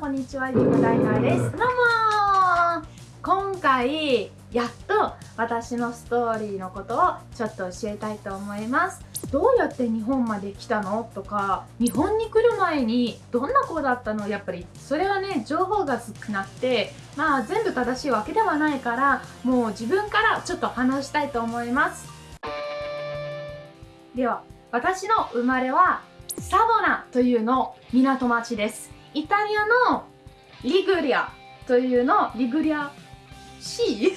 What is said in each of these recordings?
こんにちはゆうダイナです。どうも今回やっと私のストーリーのことをちょっと教えたいと思います。どうやって日本まで来たの？とか日本に来る前にどんな子だったの？やっぱりそれはね情報が少なくてまあ全部正しいわけではないからもう自分からちょっと話したいと思います。では私の生まれはサボナというの港町です。イタリアのリグリアというのリグリア市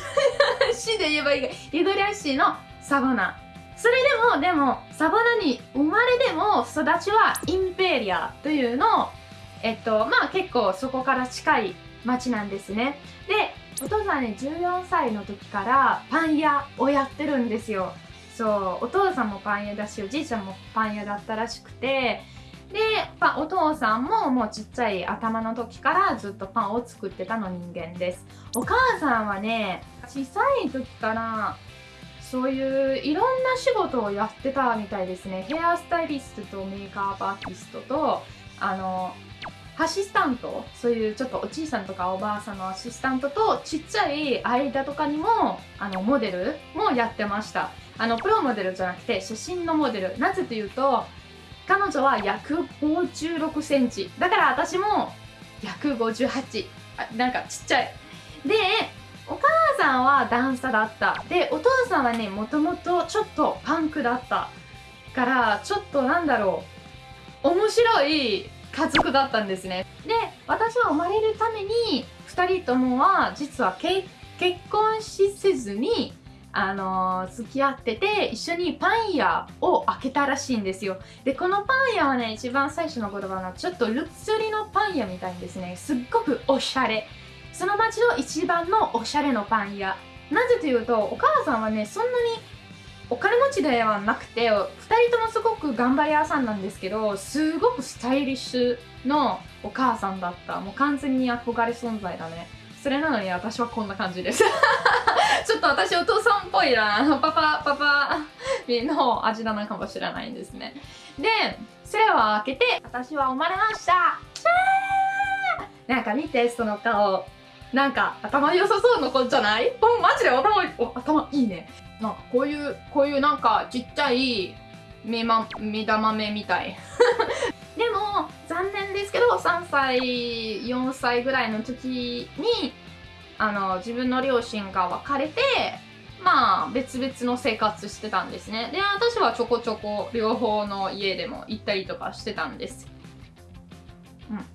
市 で言えばいいがリグリア市のサボナ。それでもでもサボナに生まれでも育ちはインペリアというのえっとまあ結構そこから近い町なんですね。でお父さんね14歳の時からパン屋をやってるんですよ。そうお父さんもパン屋だしおじいちゃんもパン屋だったらしくてでパお父さんももうちっちゃい頭の時からずっとパンを作ってたの人間です。お母さんはね小さい時からそういういろんな仕事をやってたみたいですね。ヘアスタイリストとメイクアップアーティストとあのアシスタントそういうちょっとおじいさんとかおばあさんのアシスタントとちっちゃい間とかにもあのモデルもやってました。あのプロモデルじゃなくて写真のモデル。なぜというと彼女は156センチ。だから私も158あなんかちっちゃい。でお母さんはダンサーだった。でお父さんはねもともとちょっとパンクだったからちょっとなんだろう。面白い家族だったんですね。で私は生まれるために2人ともは実は結婚しせずにあのー、付き合ってて一緒にパン屋を開けたらしいんですよ。でこのパン屋はね一番最初の言葉のちょっとルクスリのパン屋みたいですね。すっごくおしゃれ。その町の一番のおしゃれのパン屋。なぜというとお母さんはねそんなにお金持ちではなくて2人ともすごく頑張り屋さんなんですけどすごくスタイリッシュのお母さんだった。もう完全に憧れ存在だね。それなのに私はこんな感じです。ちょっと私お父さんっぽいな。パパパパの味だなかもしれないんですね。でそれを開けて私は生まれました。なんか見てその顔。なんか頭良さそうな子じゃない？うマジで頭頭いいね。なんかこういうこういうなんかちっちゃい目,、ま、目玉目みたい。でも残念ですけど3歳4歳ぐらいの時にあの自分の両親が別れてまあ別々の生活してたんですね。で私はちょこちょこ両方の家でも行ったりとかしてたんです。うん。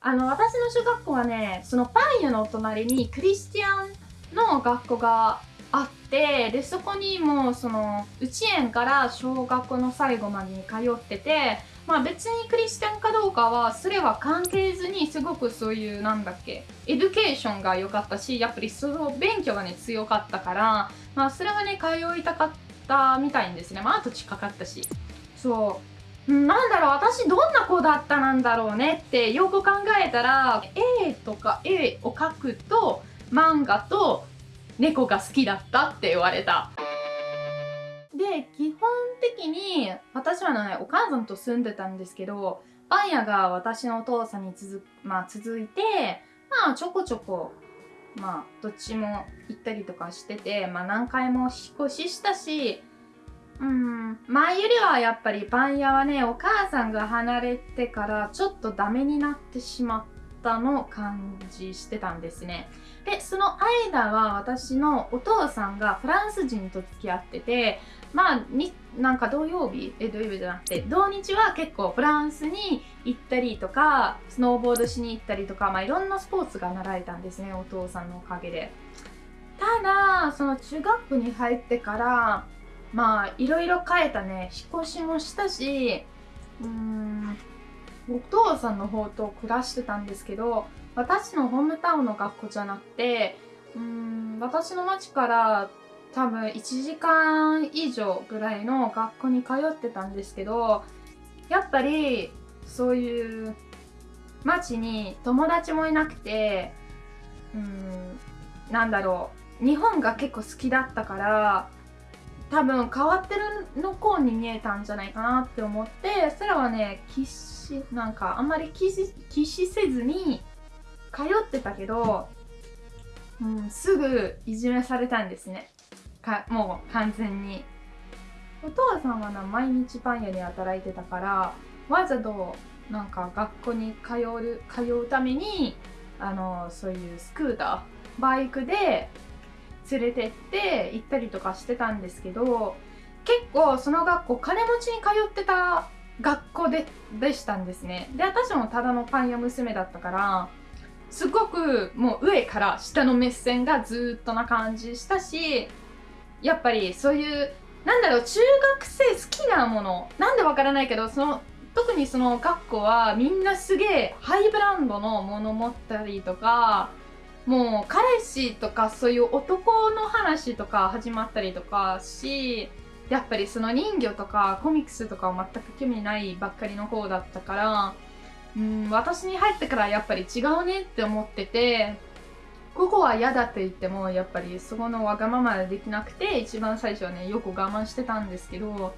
あの私の小学校はねそのパン屋のお隣にクリスティアンの学校があってでそこにもうその幼稚園から小学校の最後までに通っててまあ別にクリスチャンかどうかはそれは関係ずにすごくそういうなんだっけ education が良かったしやっぱりその勉強がね強かったからまあそれはね通いたかったみたいんですね。まああと近かったし。そう。なんだろう私どんな子だったなんだろうねってよく考えたら絵とか絵を描くと漫画と猫が好きだったって言われた。で、基本的に私はね、お母さんと住んでたんですけど、パン屋が私のお父さんに続,、まあ、続いて、まあちょこちょこ、まあどっちも行ったりとかしてて、まあ何回も引っ越ししたし、うん、前よりはやっぱりパン屋はね、お母さんが離れてからちょっとダメになってしまったの感じしてたんですね。でその間は私のお父さんがフランス人と付き合っててまあになんか土曜日え土曜日じゃなくて土日は結構フランスに行ったりとかスノーボードしに行ったりとか、まあ、いろんなスポーツが習えたんですねお父さんのおかげでただその中学校に入ってからまあいろいろ変えたね引っ越しもしたしうーんお父さんの方と暮らしてたんですけど私のホームタウンの学校じゃなくてうん私の町から多分1時間以上ぐらいの学校に通ってたんですけどやっぱりそういう町に友達もいなくてうんなんだろう日本が結構好きだったから多分変わってるの子に見えたんじゃないかなって思ってそれはね喫しなんかあんまり気し気しせずに通ってたけど、うん、すぐいじめされたんですね。かもう完全に。お父さんはな毎日パン屋に働いてたからわざとなんか学校に通う通うためにあのそういうスクーターバイクで連れてって行ったりとかしてたんですけど結構その学校金持ちに通ってた学校ででしたんですね。で私もただのパン屋娘だったからすごくもう上から下の目線がずっとな感じしたしやっぱりそういうなんだろう中学生好きなものなんでわからないけどその特にその学校はみんなすげえハイブランドのもの持ったりとかもう彼氏とかそういう男の話とか始まったりとかしやっぱりその人魚とかコミックスとかは全く興味ないばっかりの方だったからうん私に入ってからやっぱり違うねって思っててここは嫌だって言ってもやっぱりそこのわがままでできなくて一番最初はねよく我慢してたんですけど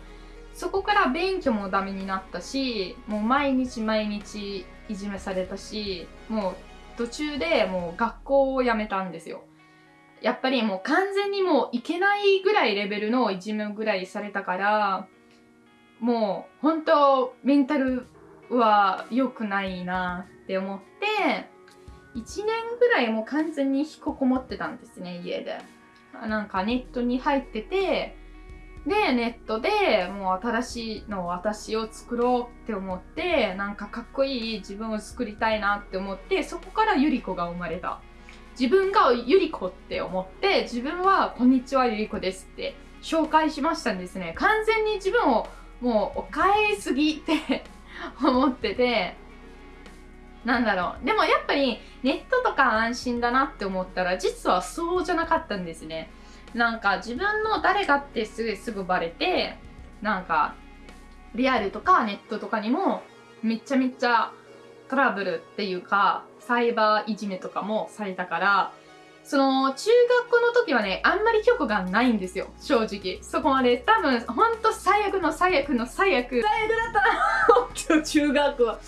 そこから勉強もダメになったしもう毎日毎日いじめされたしもう途中でもう学校を辞めたんですよ。やっぱりもう完全にもういけないぐらいレベルのいじめぐらいされたからもう本当メンタルは良くないなって思って1年ぐらいもう完全に引きこもってたんですね家でなんかネットに入っててで、ネットでもう新しいの私を作ろうって思って、なんかかっこいい自分を作りたいなって思って、そこからゆり子が生まれた。自分がゆり子って思って、自分はこんにちはゆり子ですって紹介しましたんですね。完全に自分をもうお変えすぎって 思ってて、なんだろう。でもやっぱりネットとか安心だなって思ったら実はそうじゃなかったんですね。なんか自分の誰かってすぐすぐバレてなんかリアルとかネットとかにもめちゃめちゃトラブルっていうかサイバーいじめとかもされたからその中学校の時はねあんまり曲がないんですよ正直。そこまで。多分ほんと最悪の最悪の最悪。最悪だったな中学は。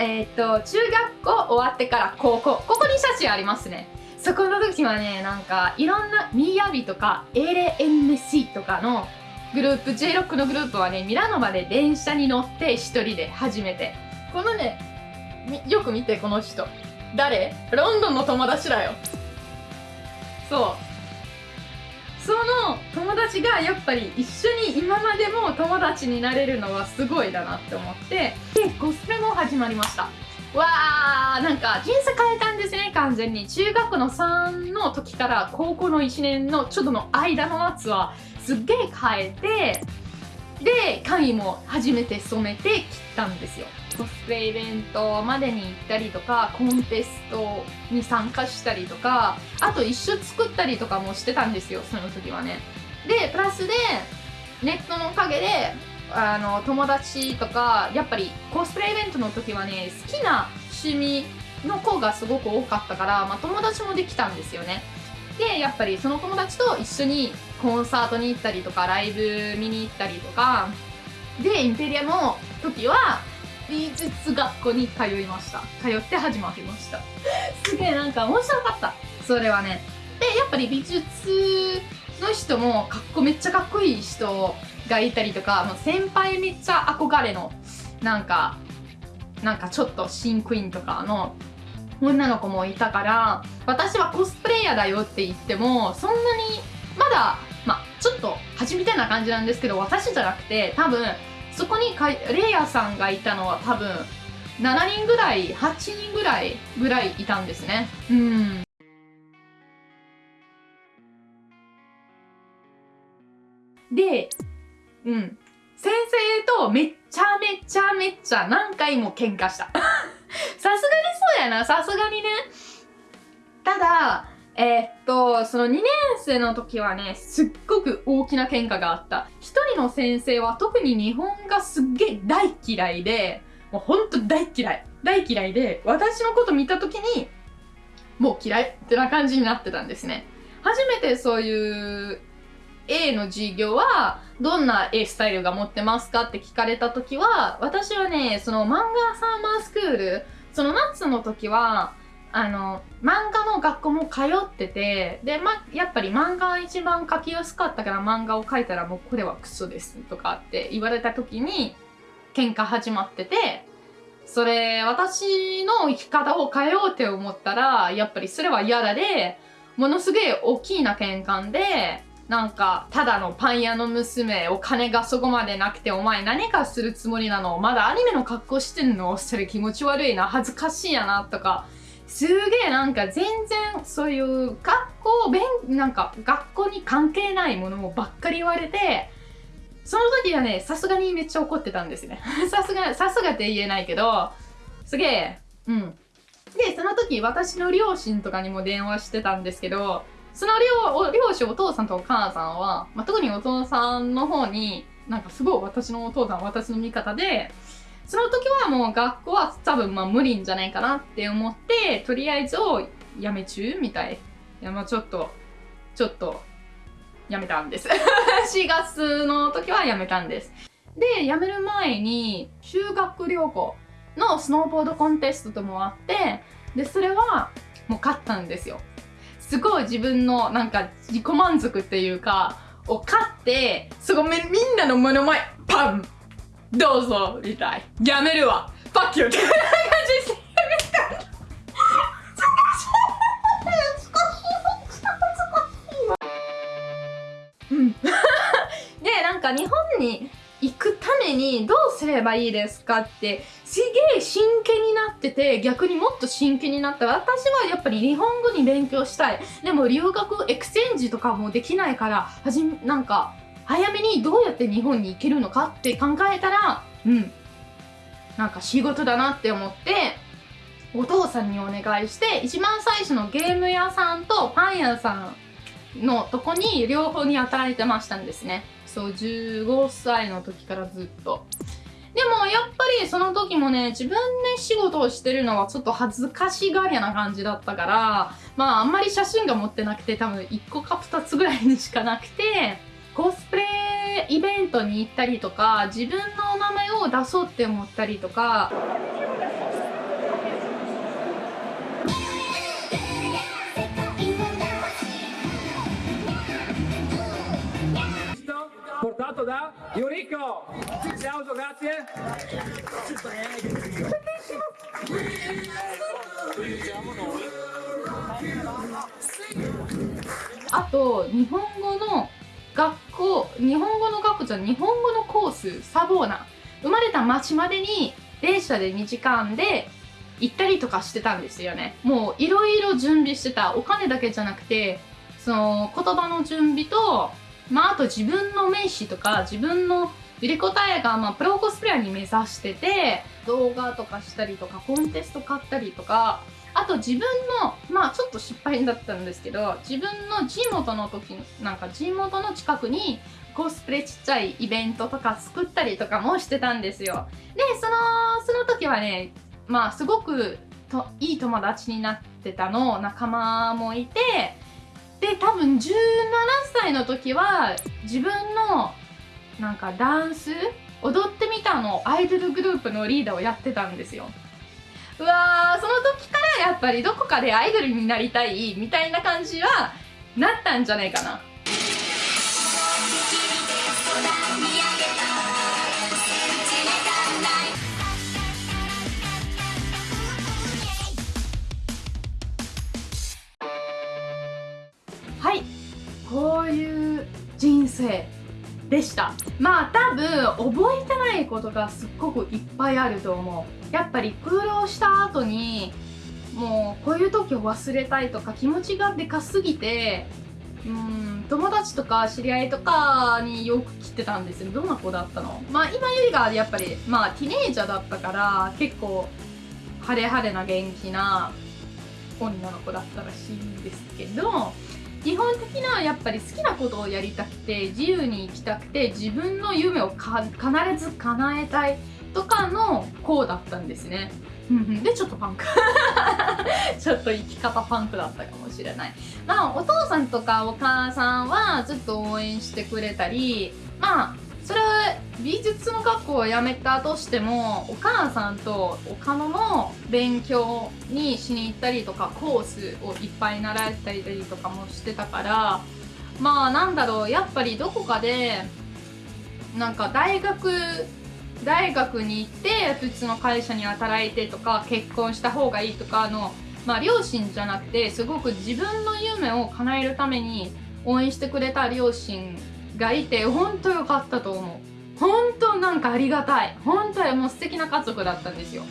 えー、っと中学校終わってから高校。ここに写真ありますね。そこの時はねなんかいろんなミヤビとか LNC とかのグループ J6 のグループはねミラノまで電車に乗って一人で初めて。このねよく見てこの人。誰？ロンドンの友達だよ。そう。その友達がやっぱり一緒に今までも友達になれるのはすごいだなって思って。でコスプレも始まりました。わーなんか人生変えたんですね完全に。中学の3の時から高校の1年のちょっとの間の夏はすっげえ変えてで髪も初めて染めて切ったんですよ。コスプレイベントまでに行ったりとかコンテストに参加したりとかあと一緒作ったりとかもしてたんですよその時はね。でプラスでネットのおかげであの友達とかやっぱりコスプレイベントの時はね好きな趣味の子がすごく多かったから、まあ、友達もできたんですよね。でやっぱりその友達と一緒にコンサートに行ったりとかライブ見に行ったりとかでインペリアの時は美術学校に通いました。通って始まりました。すげえなんか面白かった。それはね。でやっぱり美術の人もかっこめっちゃかっこいい人がいたりとかもう先輩めっちゃ憧れのなんかなんかちょっとシンクイーンとかの女の子もいたから私はコスプレイヤーだよって言ってもそんなにまだまあちょっと初めてな感じなんですけど私じゃなくて多分そこにかレイヤーさんがいたのは多分7人ぐらい8人ぐらいぐらいいたんですね。うん。でうん。先生とめっちゃめちゃめちゃ何回も喧嘩した。さすがにそうやな。さすがにね。ただえー、っと、その2年生の時はね、すっごく大きな喧嘩があった。一人の先生は特に日本がすっげえ大嫌いで、もうほんと大嫌い。大嫌いで、私のこと見た時に、もう嫌いってな感じになってたんですね。初めてそういう絵の授業はどんな絵スタイルが持ってますかって聞かれた時は私はねその漫画サーマースクールその夏の時はあの漫画の学校も通っててで、ま、やっぱり漫画が一番描きやすかったから漫画を描いたらもうこれはクソですとかって言われた時に喧嘩始まっててそれ私の生き方を変えようって思ったらやっぱりそれは嫌だでものすげえ大きな喧嘩でなんかただのパン屋の娘お金がそこまでなくてお前何かするつもりなの？まだアニメの格好してんの？それ気持ち悪いな？恥ずかしいやなとか。すげえなんか全然そういう学校勉なんか学校に関係ないものばっかり言われてその時はねさすがにめっちゃ怒ってたんですね。さすがさすがって言えないけどすげえ。うん。でその時私の両親とかにも電話してたんですけどその両両親お父さんとお母さんは、まあ、特にお父さんの方になんかすごい私のお父さん私の味方でその時はもう学校は多分まあ無理んじゃないかなって思って、とりあえずをやめ中みたい。いやまあちょっと、ちょっと、やめたんです。4月の時はやめたんです。で、辞める前に修学旅行のスノーボードコンテストともあって、で、それはもう勝ったんですよ。すごい自分のなんか自己満足っていうか、を勝って、すごいみんなの目の前、パンどうぞみたい。やめるわ。パッキュって感じでうん。でなんか日本ににどうすればいいですかってすげえ真剣になってて逆にもっと真剣になった私はやっぱり日本語に勉強したい。でも留学 exchange とかもできないからはじなんか早めにどうやって日本に行けるのかって考えたらうん。なんか仕事だなって思ってお父さんにお願いして一番最初のゲーム屋さんとパン屋さんのとこに両方に働いてましたんですね。そう15歳の時からずっと。でもやっぱりその時もね自分で仕事をしてるのはちょっと恥ずかしがりな感じだったからまああんまり写真が持ってなくて多分1個か2つぐらいにしかなくてコスプレイベントに行ったりとか自分の名前を出そうって思ったりとか portato da Yuriko. Applauso, grazie. あと日本語の学校日本語の学校じゃ日本語のコースサボーナ生まれた町までに電車で2時間で行ったりとかしてたんですよねもういろいろ準備してたお金だけじゃなくてその言葉の準備とまああと自分の名刺とか自分のゆりこたえが、まあ、プロコスプレアに目指してて動画とかしたりとかコンテスト買ったりとかあと自分のまあちょっと失敗だったんですけど自分の地元の時なんか地元の近くにコスプレちっちゃいイベントとか作ったりとかもしてたんですよ。でそのその時はねまあすごくといい友達になってたの仲間もいてで多分17歳の時は自分のなんかダンス踊ってみたのアイドルグループのリーダーをやってたんですよ。うわーその時からやっぱりどこかでアイドルになりたいみたいな感じはなったんじゃないかな。生でした。まあ多分覚えてないことがすっごくいっぱいあると思う。やっぱり苦労した後にもうこういう時を忘れたいとか気持ちがでかすぎてうん友達とか知り合いとかによく来てたんですよ。どんな子だったの？まあ今よりがやっぱりまあティネージャーだったから結構晴れ晴れな元気な女の子だったらしいんですけど基本的なやっぱり好きなことをやりたくて自由に行きたくて自分の夢を必ず叶えたいとかのこうだったんですね。でちょっとパンク。ちょっと生き方パンクだったかもしれない。まあお父さんとかお母さんはずっと応援してくれたりまあそれは美術の学校を辞めたとしてもお母さんとお金の勉強にしに行ったりとかコースをいっぱい習ったりとかもしてたからまあなんだろうやっぱりどこかでなんか大学大学に行って普通の会社に働いてとか結婚した方がいいとかのまあ両親じゃなくてすごく自分の夢を叶えるために応援してくれた両親がいて本当良かったと思う。本当なんかありがたい。本当にもう素敵な家族だったんですよ。